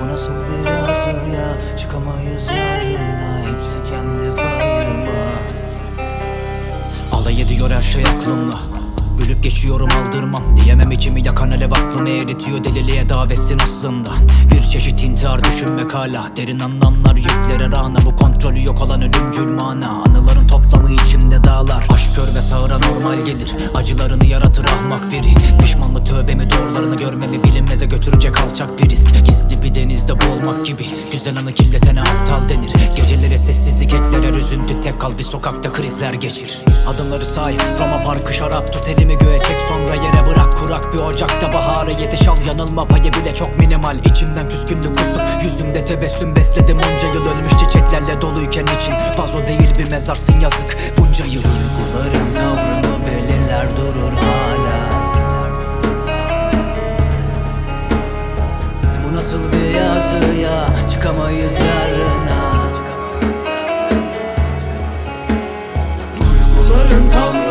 Bu nasıl bir yazı ya? Çıkamayız yarına. Hepsi kendi payıma. Alay ediyor her şey aklımla Gülüp geçiyorum aldırmam. Diyemem içimi yakan alev aklımı eritiyor Deliliğe davetsin aslında. Bir çeşit intihar düşünmek hala. Derin anlamlar yüklere rağna. Bu kontrolü yok olan ölümcül mana sağıra normal gelir Acılarını yaratır ahmak biri. Pişmanlık tövbemi doğrularını görmemi Bilinmeze götürecek alçak bir risk. Gizli bir denizde boğulmak gibi Güzel anı kirletene aptal denir. Gecelere sessizlik ekler her üzüntü Tek kal bir sokakta krizler geçir. Adımları say Roma parkı şarap tut elimi göğe çek sonra yere bırak. Kurak bir ocakta bahara yetiş al yanılma payı bile çok minimal. İçimden küskünlük kusup yüzümde tebessüm besledim Onca çiçeklerle doluyken için Vazo değil bir mezarsın yazık. Bunca yıl Duyguların tavrımı belirler durur hala. Bu nasıl bir yazı ya? Çıkamayız yarına. Duyguların tavrımı